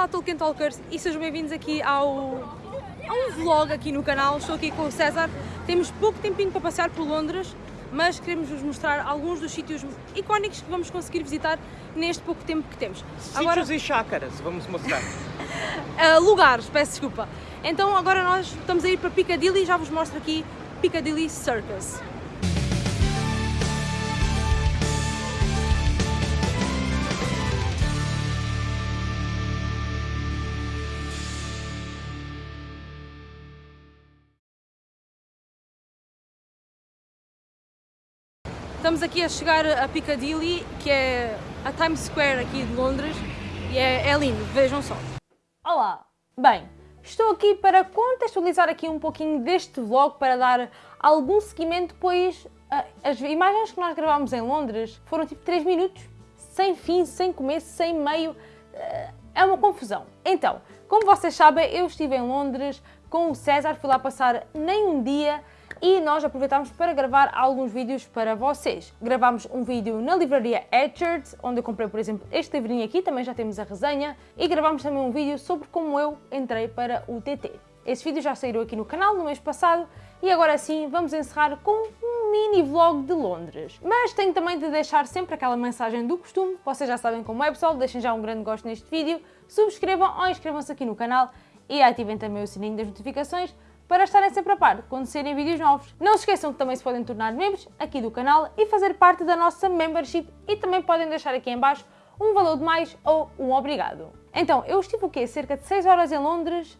Olá Tolkien Talkers e sejam bem-vindos aqui ao, a um vlog aqui no canal. Estou aqui com o César. Temos pouco tempinho para passear por Londres, mas queremos vos mostrar alguns dos sítios icónicos que vamos conseguir visitar neste pouco tempo que temos. Agora... Sítios e chácaras, vamos mostrar. uh, lugares, peço desculpa. Então agora nós estamos a ir para Piccadilly e já vos mostro aqui Piccadilly Circus. Estamos aqui a chegar a Piccadilly, que é a Times Square aqui de Londres, e é, é lindo, vejam só. Olá! Bem, estou aqui para contextualizar aqui um pouquinho deste vlog, para dar algum seguimento, pois as imagens que nós gravámos em Londres foram tipo 3 minutos, sem fim, sem começo, sem meio, eh, é uma confusão. Então, como vocês sabem, eu estive em Londres com o César, fui lá passar nem um dia, e nós aproveitámos para gravar alguns vídeos para vocês. Gravámos um vídeo na livraria Edgard, onde eu comprei, por exemplo, este livrinho aqui, também já temos a resenha, e gravámos também um vídeo sobre como eu entrei para o TT. Esse vídeo já saiu aqui no canal no mês passado e agora sim vamos encerrar com um mini vlog de Londres. Mas tenho também de deixar sempre aquela mensagem do costume, vocês já sabem como é pessoal, deixem já um grande gosto neste vídeo, subscrevam ou inscrevam-se aqui no canal e ativem também o sininho das notificações para estarem sempre a par quando saírem vídeos novos. Não se esqueçam que também se podem tornar membros aqui do canal e fazer parte da nossa membership e também podem deixar aqui em baixo um valor de mais ou um obrigado. Então, eu estive o quê? Cerca de 6 horas em Londres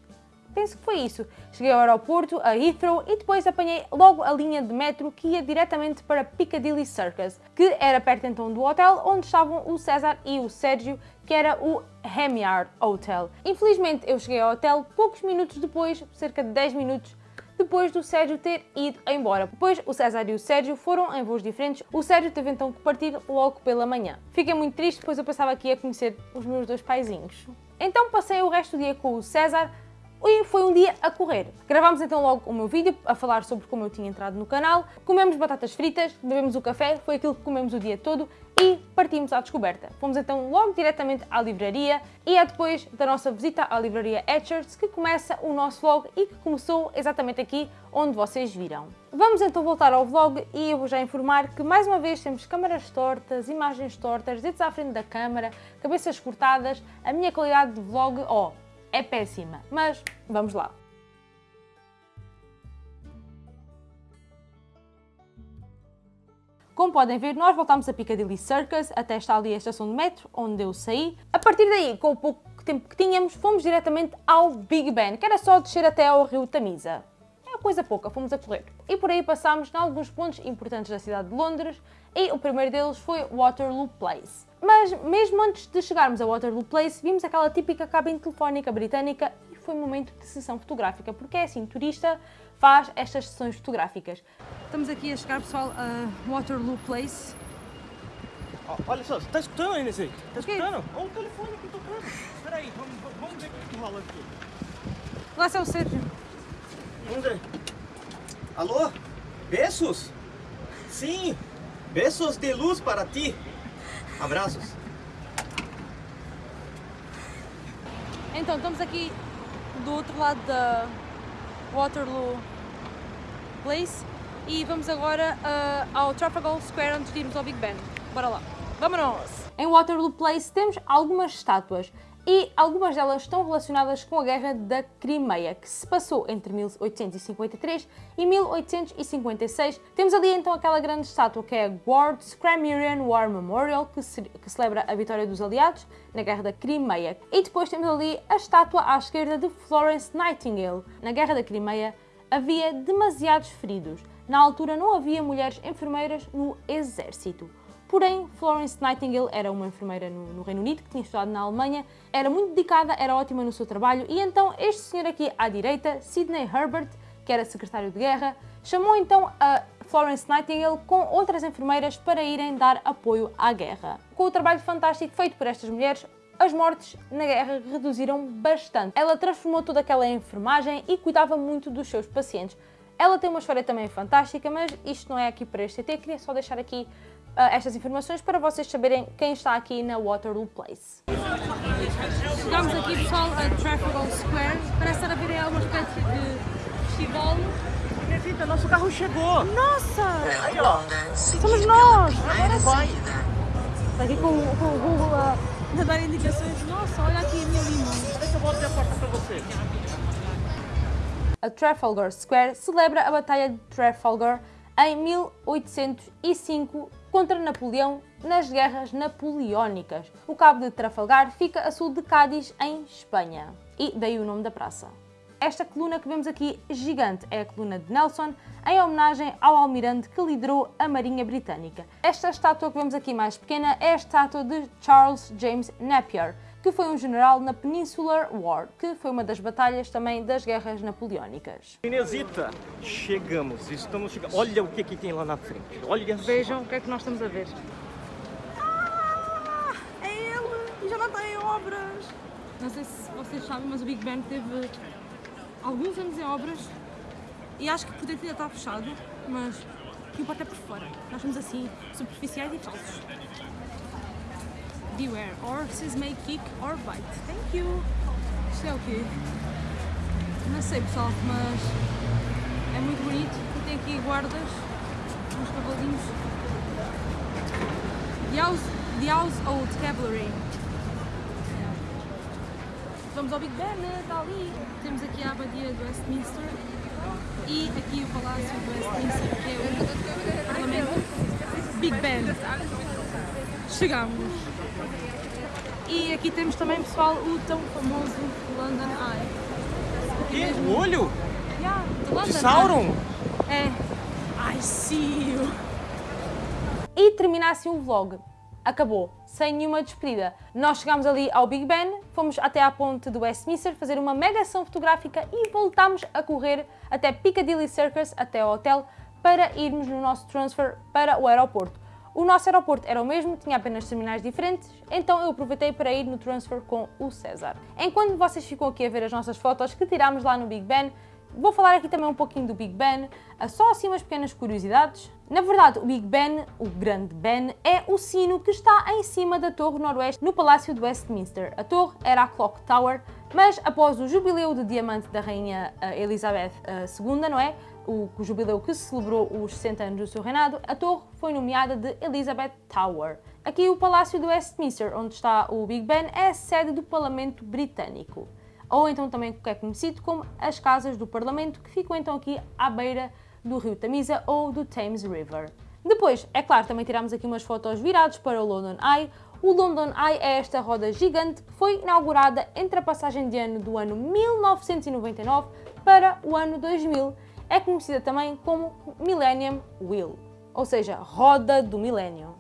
penso que foi isso. Cheguei ao aeroporto, a Heathrow, e depois apanhei logo a linha de metro que ia diretamente para Piccadilly Circus, que era perto então do hotel onde estavam o César e o Sérgio, que era o Hemyard Hotel. Infelizmente eu cheguei ao hotel poucos minutos depois, cerca de 10 minutos depois do Sérgio ter ido embora. Depois o César e o Sérgio foram em voos diferentes, o Sérgio teve então que partir logo pela manhã. Fiquei muito triste, pois eu pensava que ia conhecer os meus dois paizinhos. Então passei o resto do dia com o César, e foi um dia a correr. Gravámos então logo o meu vídeo a falar sobre como eu tinha entrado no canal, comemos batatas fritas, bebemos o café, foi aquilo que comemos o dia todo e partimos à descoberta. Fomos então logo diretamente à livraria e é depois da nossa visita à livraria Etchards que começa o nosso vlog e que começou exatamente aqui onde vocês viram. Vamos então voltar ao vlog e eu vou já informar que mais uma vez temos câmaras tortas, imagens tortas, dedos à frente da câmara, cabeças cortadas, a minha qualidade de vlog, ó, oh, é péssima, mas vamos lá. Como podem ver, nós voltámos a Piccadilly Circus, até está ali a estação de metro, onde eu saí. A partir daí, com o pouco tempo que tínhamos, fomos diretamente ao Big Ben, que era só descer até ao rio Tamisa. É coisa pouca, fomos a correr. E por aí passámos em alguns pontos importantes da cidade de Londres, e o primeiro deles foi Waterloo Place. Mas mesmo antes de chegarmos a Waterloo Place, vimos aquela típica cabine telefónica britânica e foi um momento de sessão fotográfica, porque é assim, turista faz estas sessões fotográficas. Estamos aqui a chegar, pessoal, a Waterloo Place. Oh, olha só, está escutando aí, Nesei? Está escutando? Olha o telefone aqui tocando. Espera aí, vamos, vamos ver o que rola aqui. Lá está o Sérgio. Vamos ver. Alô? Beijos? Sim, beijos de luz para ti. Abraços. Então, estamos aqui do outro lado da Waterloo Place e vamos agora uh, ao Trafalgar Square antes de irmos ao Big Ben. Bora lá. Vamos! Em Waterloo Place temos algumas estátuas e algumas delas estão relacionadas com a Guerra da Crimeia, que se passou entre 1853 e 1856. Temos ali então aquela grande estátua que é a Ward's Crimean War Memorial, que, que celebra a vitória dos aliados na Guerra da Crimeia. E depois temos ali a estátua à esquerda de Florence Nightingale. Na Guerra da Crimeia havia demasiados feridos. Na altura não havia mulheres enfermeiras no exército. Porém, Florence Nightingale era uma enfermeira no, no, Reino Unido, que tinha estudado na Alemanha, era muito dedicada, era ótima no seu trabalho, e então este senhor aqui à direita, Sidney Herbert, que era secretário de guerra, chamou então a Florence Nightingale com outras enfermeiras para irem dar apoio à guerra. Com o trabalho fantástico feito por estas mulheres, as mortes na guerra reduziram bastante. Ela transformou toda aquela enfermagem e cuidava muito dos seus pacientes. Ela tem uma história também fantástica, mas isto não é aqui para este TT, queria só deixar aqui estas informações para vocês saberem quem está aqui na Waterloo Place. Chegamos aqui pessoal a Trafalgar Square, parece estar a ver alguma espécie de festival. Rita, nosso carro chegou! Nossa! Aí, ó. Somos nós! Agora sim! Está aqui com, com o Google a, a dar indicações. Nossa, olha aqui a minha lima. Que eu volto a porta pra você. A Trafalgar Square celebra a Batalha de Trafalgar em 1805 contra Napoleão nas Guerras Napoleónicas. O Cabo de Trafalgar fica a sul de Cádiz, em Espanha. E daí o nome da praça. Esta coluna que vemos aqui, gigante, é a coluna de Nelson, em homenagem ao almirante que liderou a Marinha Britânica. Esta estátua que vemos aqui mais pequena é a estátua de Charles James Napier, que foi um general na Peninsular War, que foi uma das batalhas também das guerras napoleónicas. Inesita, chegamos, estamos chegando. Olha o que, que tem lá na frente. Olha só. Vejam o que é que nós estamos a ver. Ah, é ele! E já não está em obras! Não sei se vocês sabem, mas o Big Ben teve alguns anos em obras e acho que por dentro ainda está fechado, mas o que importa é por fora. Nós somos assim, superficiais e falsos. Beware, horses may kick or bite. Thank you! Isto é o quê? Não sei pessoal, mas é muito bonito e tem aqui guardas, uns cavalinhos. The House, the house Old Cavalry. Vamos ao Big Ben, está ali. Temos aqui a abadia de Westminster e aqui o Palácio de Westminster, que é o Parlamento. Big Ben. Chegamos. E aqui temos também, pessoal, o tão famoso London Eye. O quê? O olho? Yeah, de London De Sauron? É. I see you. E termina assim o vlog. Acabou, sem nenhuma despedida. Nós chegámos ali ao Big Ben, fomos até à ponte do Westminster fazer uma mega ação fotográfica e voltámos a correr até Piccadilly Circus, até ao hotel, para irmos no nosso transfer para o aeroporto. O nosso aeroporto era o mesmo, tinha apenas terminais diferentes, então eu aproveitei para ir no transfer com o César. Enquanto vocês ficam aqui a ver as nossas fotos que tirámos lá no Big Ben, Vou falar aqui também um pouquinho do Big Ben, só assim umas pequenas curiosidades. Na verdade, o Big Ben, o Grande Ben, é o sino que está em cima da Torre Noroeste no Palácio de Westminster. A torre era a Clock Tower, mas após o jubileu de diamante da Rainha eh, Elizabeth II, não é? O, o jubileu que celebrou os 60 anos do seu reinado, a torre foi nomeada de Elizabeth Tower. Aqui o Palácio de Westminster, onde está o Big Ben, é a sede do Parlamento Britânico ou então também é conhecido como as Casas do Parlamento, que ficam então aqui à beira do rio Tamisa ou do Thames River. Depois, é claro, também tiramos aqui umas fotos virados para o London Eye. O London Eye é esta roda gigante que foi inaugurada entre a passagem de ano do ano 1999 para o ano 2000. É conhecida também como Millennium Wheel, ou seja, roda do milénio.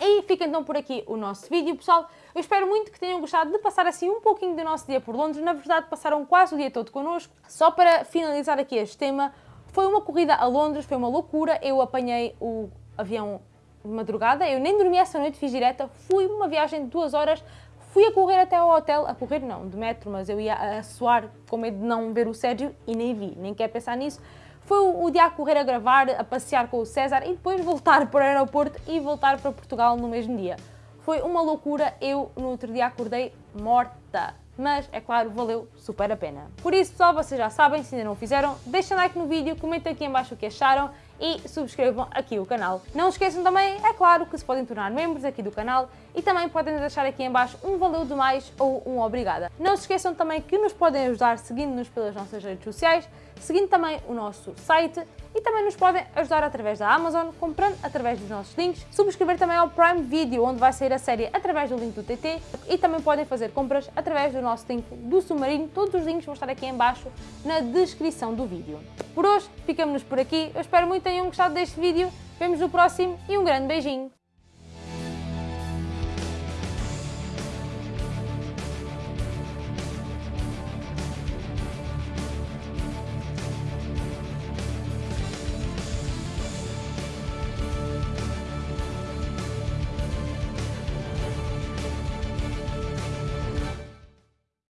E fica então por aqui o nosso vídeo, pessoal. Eu espero muito que tenham gostado de passar assim um pouquinho do nosso dia por Londres. Na verdade, passaram quase o dia todo connosco. Só para finalizar aqui este tema, foi uma corrida a Londres, foi uma loucura. Eu apanhei o avião de madrugada, eu nem dormi essa noite, fiz direta. Fui uma viagem de duas horas, fui a correr até ao hotel, a correr não, de metro, mas eu ia a suar com medo de não ver o Sérgio e nem vi, nem quero pensar nisso. Foi o dia a correr a gravar, a passear com o César e depois voltar para o aeroporto e voltar para Portugal no mesmo dia. Foi uma loucura, eu no outro dia acordei morta. Mas, é claro, valeu super a pena. Por isso, pessoal, vocês já sabem, se ainda não o fizeram, deixem like no vídeo, comentem aqui em baixo o que acharam e subscrevam aqui o canal. Não esqueçam também, é claro, que se podem tornar membros aqui do canal e também podem deixar aqui em baixo um valeu demais ou um obrigada. Não se esqueçam também que nos podem ajudar seguindo-nos pelas nossas redes sociais, seguindo também o nosso site e também nos podem ajudar através da Amazon, comprando através dos nossos links, subscrever também ao Prime Video, onde vai sair a série através do link do TT e também podem fazer compras através do nosso link do Submarino. Todos os links vão estar aqui em baixo na descrição do vídeo. Por hoje, ficamos por aqui. Eu espero muito que tenham gostado deste vídeo. Vemos no próximo e um grande beijinho.